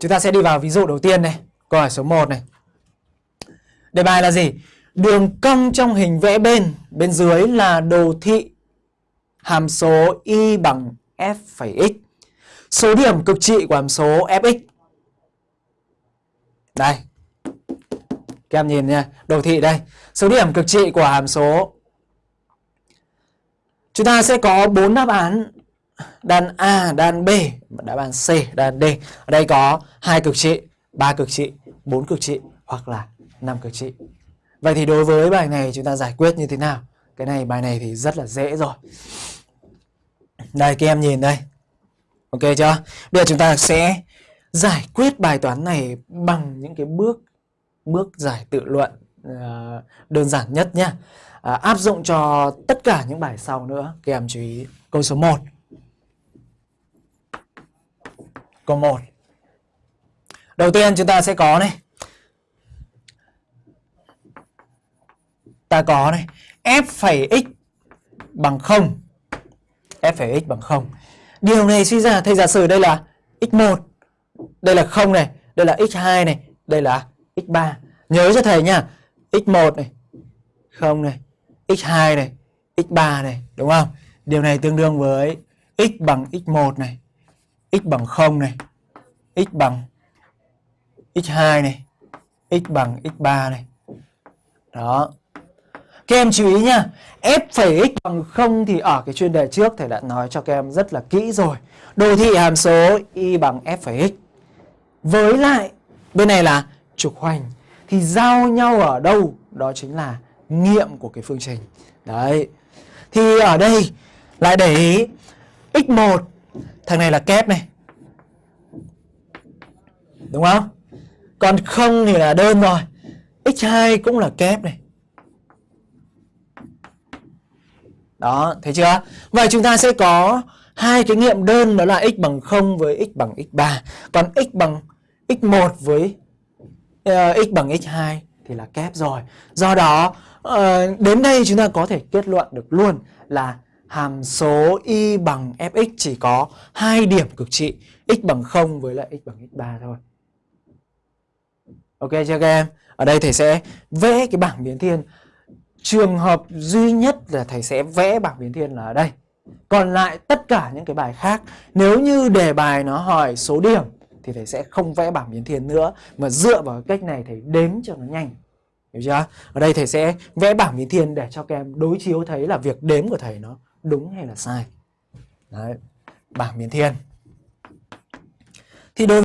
Chúng ta sẽ đi vào ví dụ đầu tiên này. Câu hỏi số 1 này. Đề bài là gì? Đường cong trong hình vẽ bên, bên dưới là đồ thị hàm số y bằng f phẩy x. Số điểm cực trị của hàm số fx. Đây. Các em nhìn nha, đồ thị đây. Số điểm cực trị của hàm số Chúng ta sẽ có 4 đáp án đan A, đan B, đáp án C, đan D. Ở đây có hai cực trị, ba cực trị, bốn cực trị hoặc là năm cực trị. Vậy thì đối với bài này chúng ta giải quyết như thế nào? Cái này bài này thì rất là dễ rồi. Đây các em nhìn đây. Ok chưa? Bây giờ chúng ta sẽ giải quyết bài toán này bằng những cái bước bước giải tự luận ờ, đơn giản nhất nhé. À, áp dụng cho tất cả những bài sau nữa. Các em chú ý câu số 1 của một Đầu tiên chúng ta sẽ có này. Ta có này, f phẩy x bằng 0. f phẩy x bằng 0. Điều này suy ra thầy giả sử đây là x1, đây là 0 này, đây là x2 này, đây là x3. Nhớ cho thầy nha, x1 này, 0 này, x2 này, x3 này, đúng không? Điều này tương đương với x bằng x1 này, x bằng 0 này, x bằng x2 này, x bằng x3 này. Đó. Các em chú ý nha, f phẩy x bằng 0 thì ở cái chuyên đề trước thầy đã nói cho các em rất là kỹ rồi. Đồ thị hàm số y bằng f phẩy x. Với lại bên này là trục hoành thì giao nhau ở đâu? Đó chính là nghiệm của cái phương trình. Đấy. Thì ở đây lại để ý x1 thằng này là kép này. Đúng không? Còn không thì là đơn rồi. x2 cũng là kép này. Đó, thấy chưa? Vậy chúng ta sẽ có hai cái nghiệm đơn đó là x bằng 0 với x bằng x3. Còn x bằng x1 với uh, x bằng x2 thì là kép rồi. Do đó uh, đến đây chúng ta có thể kết luận được luôn là hàm số y bằng fx chỉ có hai điểm cực trị, x bằng 0 với lại x bằng x3 thôi. Ok chưa các em? Ở đây thầy sẽ vẽ cái bảng biến thiên. Trường hợp duy nhất là thầy sẽ vẽ bảng biến thiên là ở đây. Còn lại tất cả những cái bài khác, nếu như đề bài nó hỏi số điểm thì thầy sẽ không vẽ bảng biến thiên nữa, mà dựa vào cách này thầy đếm cho nó nhanh. Hiểu chưa? Ở đây thầy sẽ vẽ bảng biến thiên để cho các em đối chiếu thấy là việc đếm của thầy nó đúng hay là sai. Đấy, bảng biến thiên. Thì đối